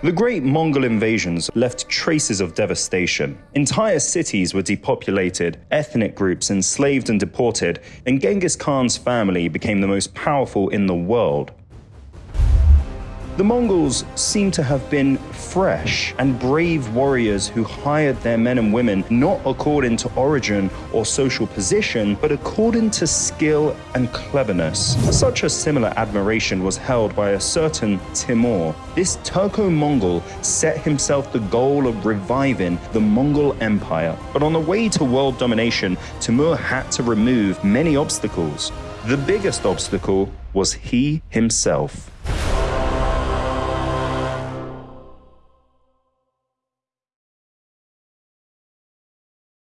The great Mongol invasions left traces of devastation. Entire cities were depopulated, ethnic groups enslaved and deported, and Genghis Khan's family became the most powerful in the world. The Mongols seem to have been fresh and brave warriors who hired their men and women not according to origin or social position, but according to skill and cleverness. Such a similar admiration was held by a certain Timur. This Turco-Mongol set himself the goal of reviving the Mongol Empire. But on the way to world domination, Timur had to remove many obstacles. The biggest obstacle was he himself.